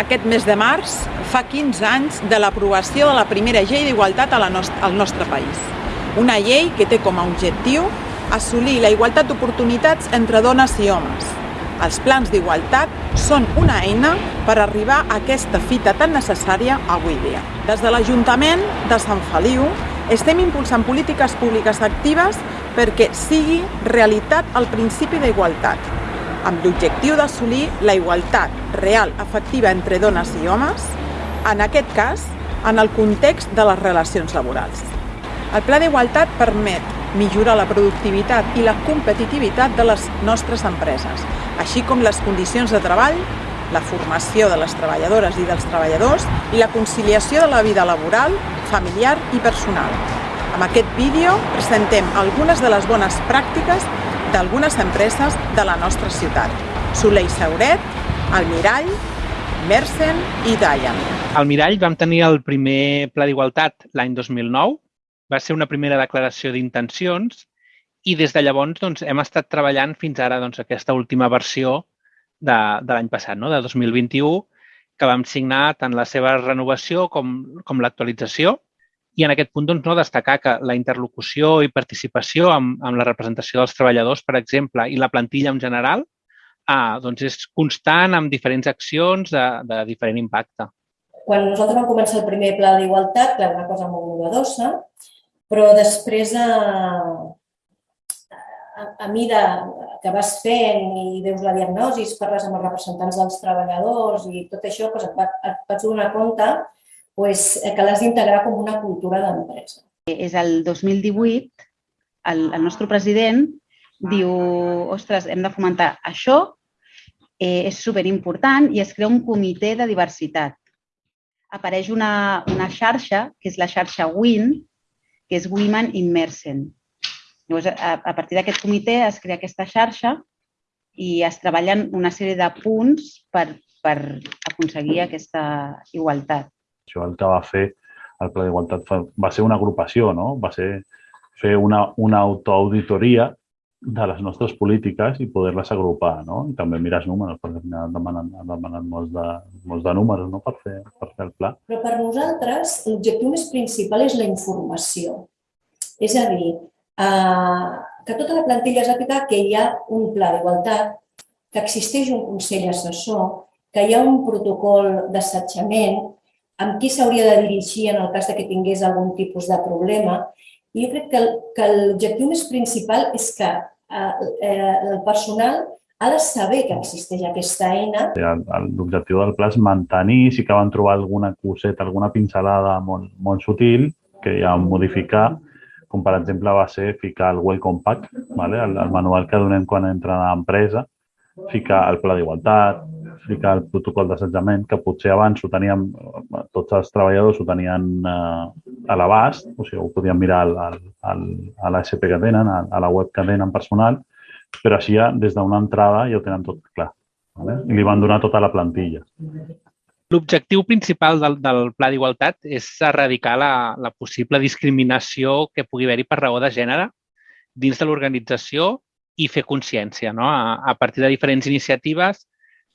aquest mes de març fa 15 anys de l'aprovació de la primera llei d'igualtat al nostre país. Una llei que té com a objectiu assolir la igualtat d'oportunitats entre dones i homes. Els plans d'igualtat són una eina per arribar a aquesta fita tan necessària avui dia. Des de l'Ajuntament de Sant Feliu estem impulsant polítiques públiques actives perquè sigui realitat el principi d'igualtat, amb l'objectiu d'assolir la igualtat real efectiva entre dones i homes, en aquest cas, en el context de les relacions laborals. El Pla d'Igualtat permet millorar la productivitat i la competitivitat de les nostres empreses, així com les condicions de treball, la formació de les treballadores i dels treballadors i la conciliació de la vida laboral, familiar i personal. Amb aquest vídeo presentem algunes de les bones pràctiques d'algunes empreses de la nostra ciutat. Soleil Sauret, El Mirall, Mersen i Dayan. Al Mirall vam tenir el primer Pla d'Igualtat l'any 2009. Va ser una primera declaració d'intencions i des de llavors doncs, hem estat treballant fins ara doncs, aquesta última versió de, de l'any passat, no? de 2021, que vam signar tant la seva renovació com, com l'actualització i en aquest punt doncs, no, destacar que la interlocució i participació amb, amb la representació dels treballadors, per exemple, i la plantilla en general, ah, doncs és constant amb diferents accions de, de diferent impacte. Quan nosaltres vam començar el primer pla d'igualtat, clar, una cosa molt novedosa, però després a, a, a mida que vas fent i veus la diagnosi, parles amb els representants dels treballadors i tot això, doncs et, et vaig donar compte pues, eh, que l'has d'integrar com una cultura d'empresa. És el 2018, el, el nostre president diu, ostres, hem de fomentar això, eh, és superimportant i es crea un comitè de diversitat. Apareix una, una xarxa, que és la xarxa WIN, que és Women in Mersen. Llavors, a, a partir d'aquest comitè es crea aquesta xarxa i es treballen una sèrie de punts per, per aconseguir aquesta igualtat. Això el que va fer el Pla d'Igualtat va ser una agrupació, no? va ser fer una, una autoauditoria de les nostres polítiques i poder-les agrupar. No? I també mirar els números, perquè han demanat, han demanat molts, de, molts de números no? per, fer, per fer el pla. Però per nosaltres l'objectiu més principal és la informació. És a dir, eh, que tota la plantilla sàpiga que hi ha un pla d'igualtat, que existeix un Consell Assessor, que hi ha un protocol d'assetjament, amb qui s'hauria de dirigir en el cas de que tingués algun tipus de problema. I jo crec que, que l'objectiu més principal és que eh, eh, el personal ha de saber que existeix aquesta eina. L'objectiu del pla és mantenir, si que van trobar alguna coseta, alguna pincelada molt, molt sutil, que ja modificar, com per exemple va ser ficar el Welcome Pack, vale? el, el manual que donem quan entra a l'empresa, ficar el pla d'igualtat, explicar el protocol d'assetjament, que potser abans ho teníem, tots els treballadors ho tenien eh, a l'abast, o sigui, ho podien mirar al, al, al, a l'ASP que tenen, a, a la web que tenen personal, però així ja des d'una entrada ja ho tenen tot clar. Vale? I li van donar tota la plantilla. L'objectiu principal del, del Pla d'Igualtat és erradicar la, la possible discriminació que pugui haver-hi per raó de gènere dins de l'organització i fer consciència no? a, a partir de diferents iniciatives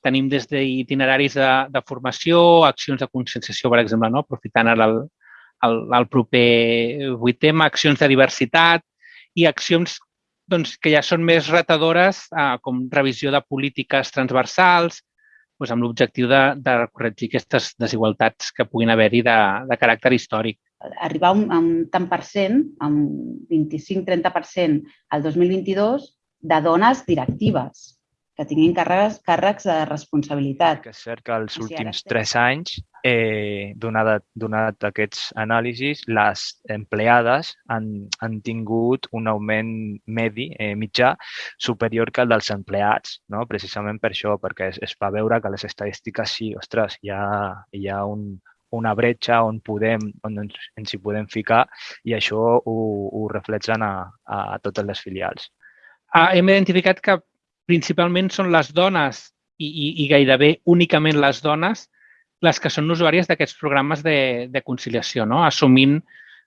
Tenim des d'itineraris de, de formació, accions de conscienciació, per exemple, no? aprofitant el, el, el proper 8M, accions de diversitat i accions doncs, que ja són més retadores, eh, com revisió de polítiques transversals, doncs, amb l'objectiu de, de corregir aquestes desigualtats que puguin haver-hi de, de caràcter històric. Arribar a un, a un tant per cent, a un 25-30% al 2022, de dones directives que tinguin càrrecs, càrrecs de responsabilitat. Que és cert que els últims tres anys, eh, donat, donat aquests anàlisis, les empleades han, han tingut un augment medi, eh, mitjà, superior que el dels empleats, no? precisament per això, perquè es, es va veure que les estadístiques sí, ostres, hi ha, hi ha un, una bretxa on, podem, on ens, ens hi podem ficar i això ho, ho reflexen a, a totes les filials. Ah, hem identificat que principalment són les dones i, i, i gairebé únicament les dones les que són usuàries d'aquests programes de, de conciliació, no? assumint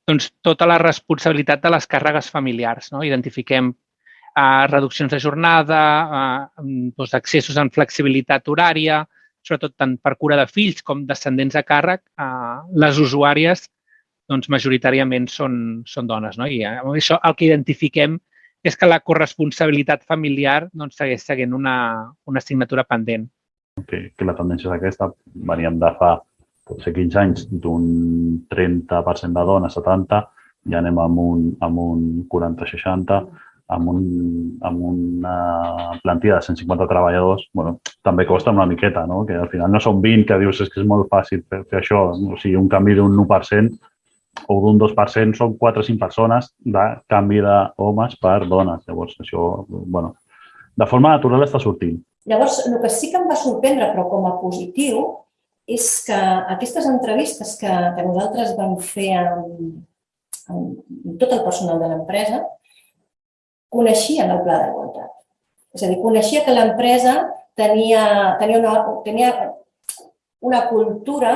doncs, tota la responsabilitat de les càrregues familiars. No? Identifiquem uh, reduccions de jornada, uh, doncs, accessos en flexibilitat horària, sobretot tant per cura de fills com descendents a càrrec, eh, les usuàries doncs, majoritàriament són, són dones. No? I amb això el que identifiquem és que la corresponsabilitat familiar doncs, segueix seguint una, una assignatura pendent. Que, que la tendència és aquesta. Veníem de fa potser 15 anys d'un 30% de dones, 70, ja anem amb un, amb un 40-60, amb, un, amb una plantilla de 150 treballadors, bueno, també costa una miqueta, no? que al final no són 20 que dius és que és molt fàcil fer, fer això, o sigui, un canvi d'un 1% o d'un 2% són 4 o 5 persones de canvi d'homes per dones. Llavors, això, bueno, de forma natural està sortint. Llavors, el que sí que em va sorprendre, però com a positiu, és que aquestes entrevistes que, que nosaltres vam fer amb, amb tot el personal de l'empresa, coneixien el pla d'igualtat. És a dir, coneixia que l'empresa tenia, tenia, una, tenia una cultura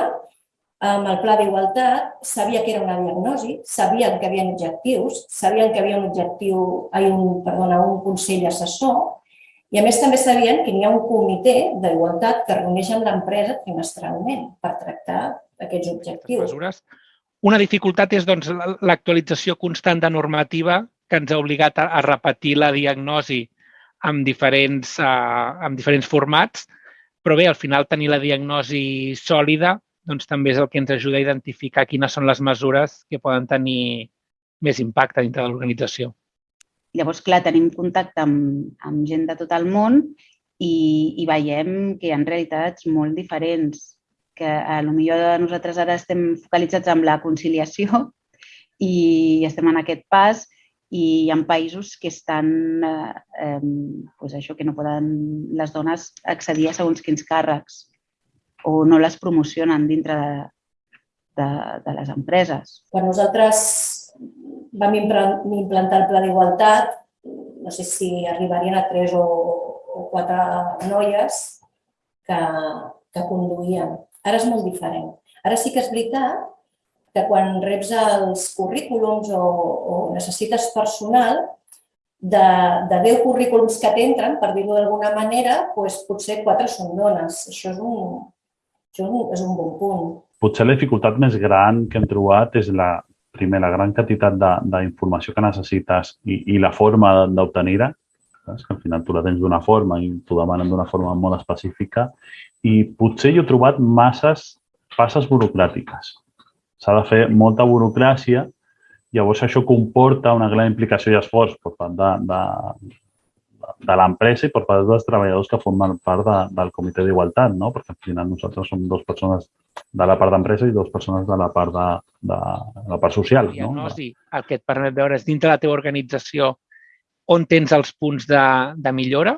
amb el pla d'igualtat, sabia que era una diagnosi, sabien que hi havia objectius, sabien que hi havia un objectiu, ai, un, perdona, un consell assessor, i a més també sabien que hi ha un comitè d'igualtat que reuneix amb l'empresa trimestralment per tractar aquests objectius. Mesures. Una dificultat és doncs, l'actualització constant de normativa que ens ha obligat a, a repetir la diagnosi amb diferents, uh, amb diferents formats, però bé, al final tenir la diagnosi sòlida doncs, també és el que ens ajuda a identificar quines són les mesures que poden tenir més impacte dintre de l'organització. Llavors, clar, tenim contacte amb, amb gent de tot el món i, i veiem que hi ha realitats molt diferents, que a lo millor nosaltres ara estem focalitzats en la conciliació i estem en aquest pas, i hi ha països que estan, eh, eh, pues això, que no poden les dones accedir a segons quins càrrecs o no les promocionen dintre de, de, de les empreses. Quan nosaltres vam implantar el pla d'igualtat, no sé si arribarien a tres o, o quatre noies que, que conduïen. Ara és molt diferent. Ara sí que és veritat que quan reps els currículums o, o necessites personal, de, de 10 currículums que t'entren, per dir-ho d'alguna manera, doncs potser 4 són dones. Això és un, això és un bon punt. Potser la dificultat més gran que hem trobat és la, primer, la gran quantitat d'informació que necessites i, i la forma d'obtenir-la, que al final tu la tens d'una forma i t'ho demanen d'una forma molt específica. I potser jo he trobat masses passes burocràtiques. S'ha de fer molta burocràcia, llavors això comporta una gran implicació i esforç per part de, de, de l'empresa i per part dels treballadors que formen part de, del comitè d'igualtat, no? perquè al final nosaltres som dues persones de la part d'empresa i dues persones de la part de, de, de la part social. La diagnosi, no? el que et permet veure és dintre la teva organització on tens els punts de, de millora.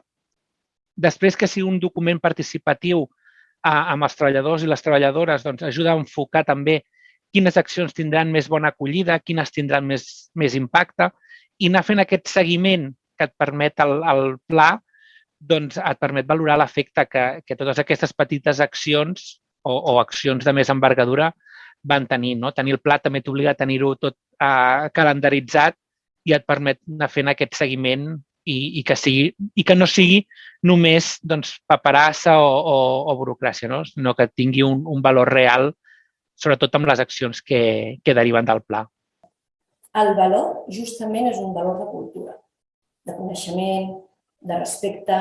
Després que sigui un document participatiu a, amb els treballadors i les treballadores, doncs ajuda a enfocar també quines accions tindran més bona acollida, quines tindran més, més impacte, i anar fent aquest seguiment que et permet el, el pla, doncs et permet valorar l'efecte que, que totes aquestes petites accions o, o accions de més envergadura van tenir. No? Tenir el pla també t'obliga a tenir-ho tot eh, calendaritzat i et permet anar fent aquest seguiment i, i, que, sigui, i que no sigui només doncs, paperassa o, o, o burocràcia, no? sinó que tingui un, un valor real sobretot amb les accions que, que deriven del pla. El valor justament és un valor de cultura, de coneixement, de respecte,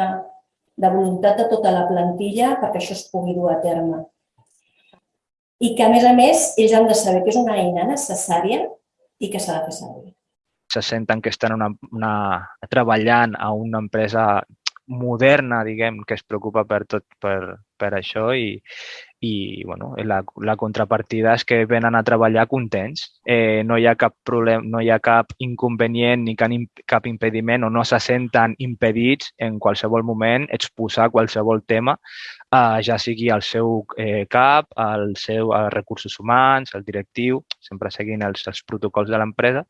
de voluntat de tota la plantilla perquè això es pugui dur a terme. I que, a més a més, ells han de saber que és una eina necessària i que s'ha de fer servir. Se senten que estan una, una, treballant a una empresa moderna, diguem, que es preocupa per tot per, per això i, i bueno, la, la contrapartida és que venen a treballar contents. Eh, no hi ha cap problema, no hi ha cap inconvenient ni cap impediment o no se senten impedits en qualsevol moment exposar qualsevol tema, eh, ja sigui al seu eh, cap, al seu als recursos humans, al directiu, sempre seguint els, els protocols de l'empresa,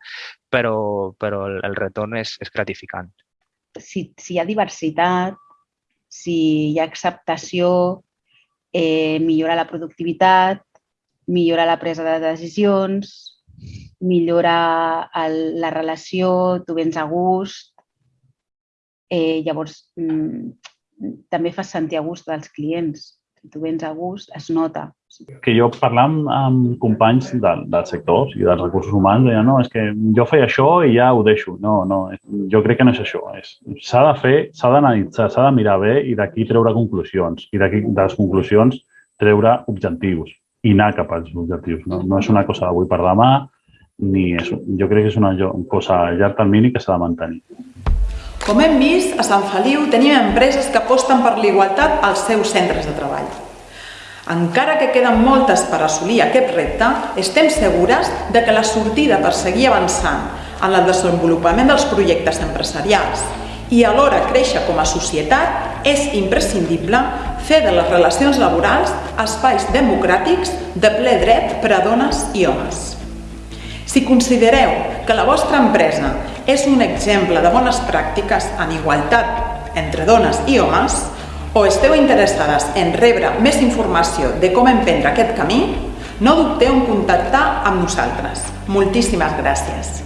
però, però el, el retorn és, és gratificant. Si, si hi ha diversitat, si hi ha acceptació, eh, millora la productivitat, millora la presa de decisions, millora el, la relació, tu vens a gust. Eh, llavors, mm, també fas sentir a gust dels clients. Tu vens a gust, es nota. Que jo parlant amb companys del, del sector i dels recursos humans, deia, no, és que jo feia això i ja ho deixo. No, no, jo crec que no és això. S'ha de fer, s'ha d'analitzar, s'ha de mirar bé i d'aquí treure conclusions. I d'aquí, de les conclusions, treure objectius i anar cap als objectius. No, no és una cosa d'avui per demà, ni és, jo crec que és una cosa a llarg termini que s'ha de mantenir. Com hem vist, a Sant Feliu tenim empreses que aposten per l'igualtat als seus centres de treball. Encara que queden moltes per assolir aquest repte, estem segures de que la sortida per seguir avançant en el desenvolupament dels projectes empresarials i alhora créixer com a societat és imprescindible fer de les relacions laborals espais democràtics de ple dret per a dones i homes. Si considereu que la vostra empresa és un exemple de bones pràctiques en igualtat entre dones i homes o esteu interessades en rebre més informació de com emprendre aquest camí, no dubteu en contactar amb nosaltres. Moltíssimes gràcies.